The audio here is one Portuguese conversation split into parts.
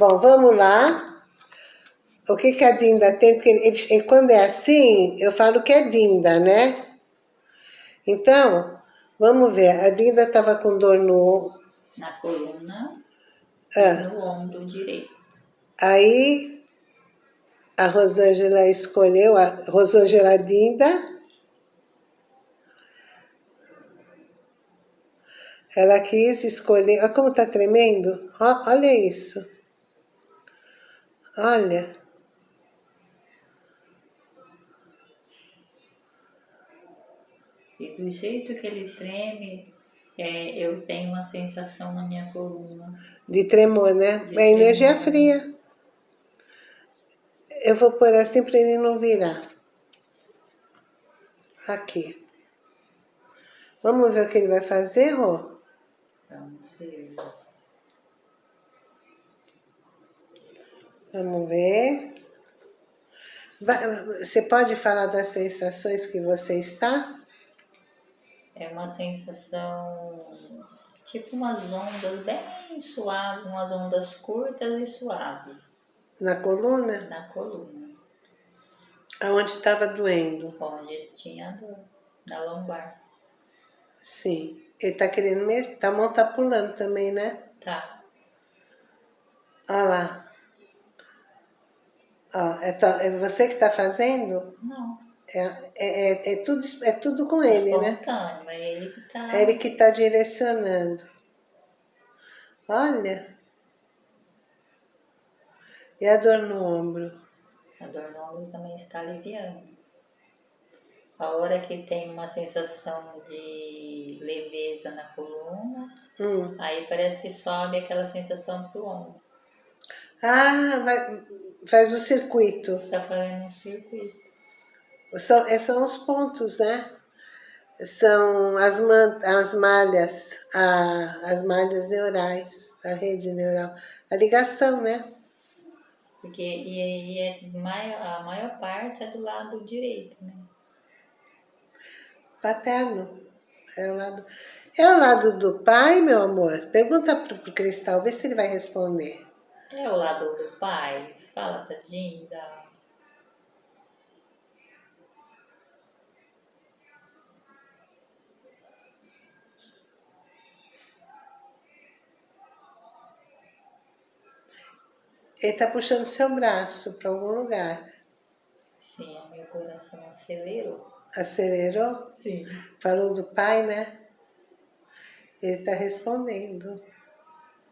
Bom, vamos lá. O que, que a Dinda tem? Porque ele, quando é assim, eu falo que é Dinda, né? Então, vamos ver. A Dinda estava com dor no... Na coluna ah. no ombro direito. Aí, a Rosângela escolheu, a Rosângela Dinda... Ela quis escolher... Olha como está tremendo. Olha isso. Olha. E do jeito que ele treme, é, eu tenho uma sensação na minha coluna. De tremor, né? De é energia fria. Eu vou pôr assim para ele não virar. Aqui. Vamos ver o que ele vai fazer, Rô? Vamos ver. Vamos ver. Você pode falar das sensações que você está? É uma sensação, tipo umas ondas bem suaves, umas ondas curtas e suaves. Na coluna? Na coluna. Aonde estava doendo? Onde tinha dor, na lombar. Sim. Ele tá querendo mesmo? A mão tá pulando também, né? Tá. Olha lá. Ó, é, é você que tá fazendo? Não. É, é, é, é, tudo, é tudo com ele, né? É ele que tá... É ele que tá direcionando. Olha. E a dor no ombro? A dor no ombro também está aliviando. A hora que tem uma sensação de leveza na coluna, hum. aí parece que sobe aquela sensação pro ombro. Ah, vai, faz o circuito. Tá fazendo um circuito. São, é, são os pontos, né? São as, as malhas, a, as malhas neurais, a rede neural. A ligação, né? Porque e, e é, a maior parte é do lado direito, né? Paterno. É o lado, é o lado do pai, meu amor? Pergunta pro, pro Cristal, vê se ele vai responder. É o lado do pai? Fala pra Dinda. Ele está puxando seu braço para algum lugar. Sim, meu coração acelerou. Acelerou? Sim. Falou do pai, né? Ele está respondendo.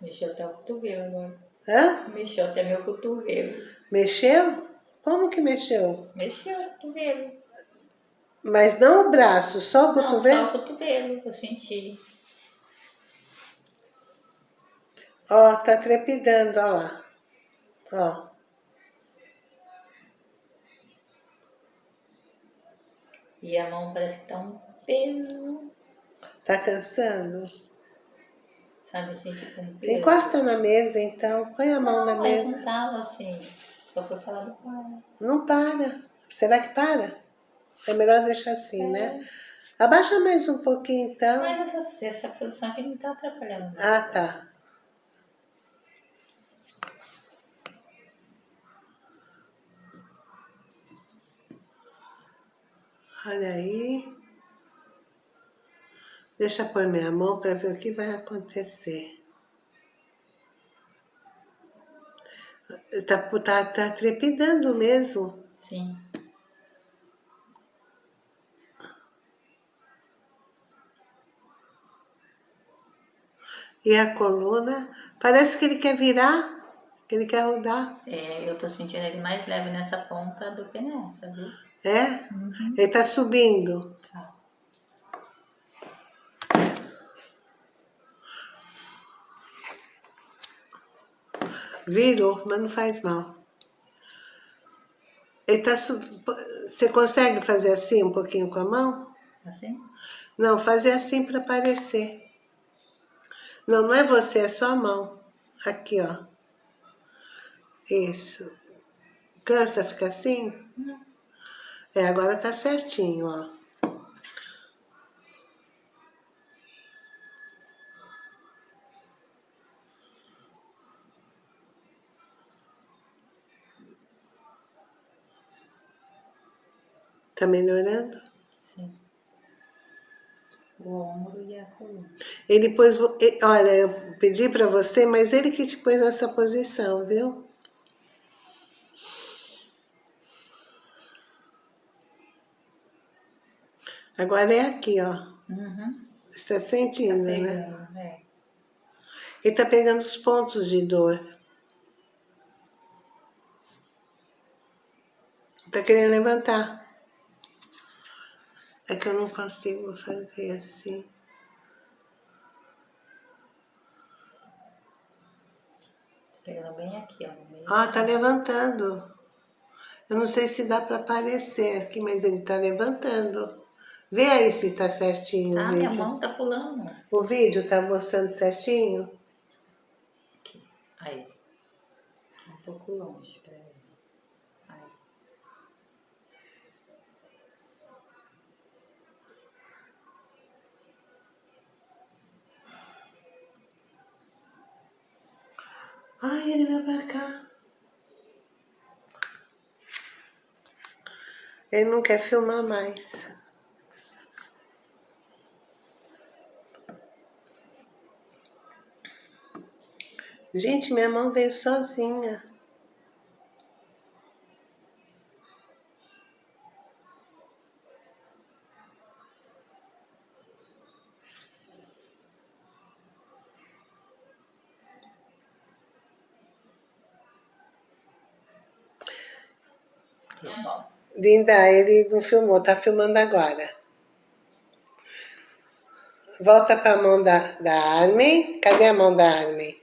Mexeu até o cotovelo agora. Hã? Mexeu até meu cotovelo. Mexeu? Como que mexeu? Mexeu o cotovelo. Mas não o braço, só o não, cotovelo? só o cotovelo, eu senti. Ó, tá trepidando, ó lá. Ó. E a mão parece que tá um peso. Tá cansando? Sabe assim, tipo. Encosta na mesa então, põe a mão não, na mesa. Não tava assim, só foi falar do para. Não para. Será que para? É melhor deixar assim, é. né? Abaixa mais um pouquinho então. Mas essa, essa posição aqui não tá atrapalhando. Ah, tá. Olha aí. Deixa eu pôr minha mão para ver o que vai acontecer. Tá, tá, tá trepidando mesmo. Sim. E a coluna, parece que ele quer virar, que ele quer rodar. É, eu tô sentindo ele mais leve nessa ponta do que nessa, viu? É? Uhum. Ele tá subindo. Tá. Virou, mas não faz mal. Ele tá. Você consegue fazer assim um pouquinho com a mão? Assim? Não, fazer assim para aparecer. Não, não é você, é sua mão. Aqui, ó. Isso. Cansa ficar assim? Não. É, agora tá certinho, ó. Tá melhorando? Sim. O ombro e a coluna. Ele pôs... Olha, eu pedi pra você, mas ele que te pôs nessa posição, viu? Agora é aqui, ó. Uhum. Você tá sentindo, tá né? É. Ele tá pegando os pontos de dor. Tá querendo levantar. É que eu não consigo fazer assim. Pegando bem aqui, ó. Ah, tá levantando. Eu não sei se dá para aparecer aqui, mas ele tá levantando. Vê aí se tá certinho ah, minha mão tá pulando. O vídeo tá mostrando certinho? Aqui. Aí. Um pouco longe, peraí. Aí. Ele vai pra cá. Ele não quer filmar mais. Gente, minha mão veio sozinha. Linda, ele não filmou, tá filmando agora. Volta para a mão da, da Armin. Cadê a mão da Armin?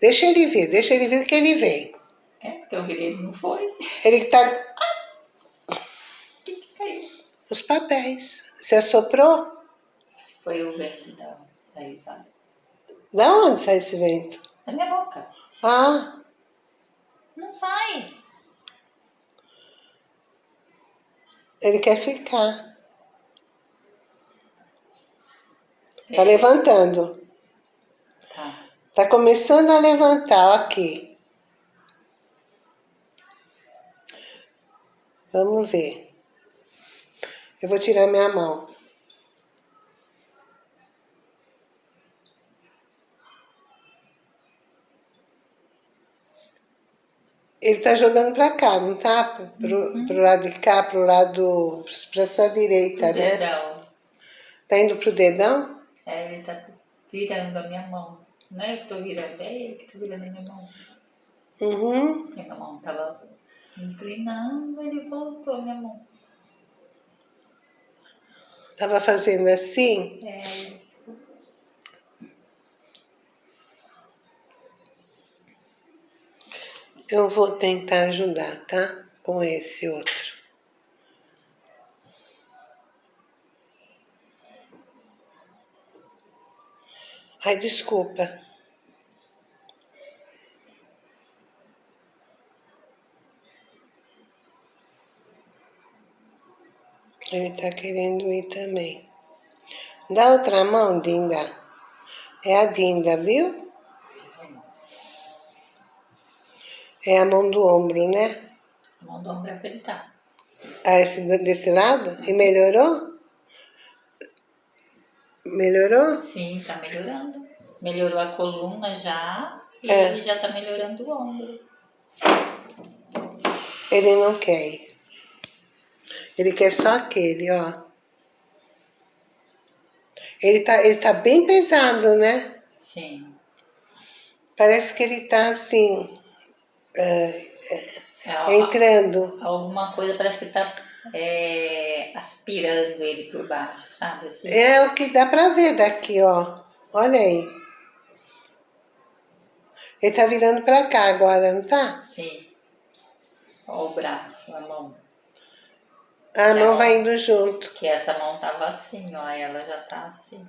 Deixa ele vir, deixa ele vir que ele vem. É, porque eu virei ele não foi. Ele que tá... O que que caiu? Os papéis. Você assoprou? Foi o vento da, da risada. Da onde sai esse vento? Da minha boca. Ah. Não sai. Ele quer ficar. Tá é. levantando. Tá começando a levantar, aqui. Vamos ver. Eu vou tirar minha mão. Ele tá jogando para cá, não tá? Pro, uhum. pro lado de cá, pro lado... pra sua direita, pro né? Dedão. Tá indo pro dedão? É, ele tá virando a minha mão. Não é eu que tô virando, é ele que tá virando a minha mão. Uhum. Minha mão tava inclinando, ele voltou a minha mão. Tava fazendo assim? É. Eu vou tentar ajudar, tá? Com esse outro. Ai, desculpa. Ele tá querendo ir também. Dá outra mão, Dinda. É a Dinda, viu? É a mão do ombro, né? A mão do ombro é tá. Ah, esse, desse lado? E melhorou? Melhorou? Sim, tá melhorando. Melhorou a coluna já e é. ele já tá melhorando o ombro. Ele não quer Ele quer só aquele, ó. Ele tá, ele tá bem pesado, né? Sim. Parece que ele tá assim, é, é, entrando. Alguma coisa parece que tá é, aspirando ele por baixo, sabe? Assim. É o que dá pra ver daqui, ó. Olha aí. Ele tá virando pra cá agora, não tá? Sim. Ó o braço, a mão. A mão vai indo junto. Que essa mão tava assim, ó. Ela já tá assim.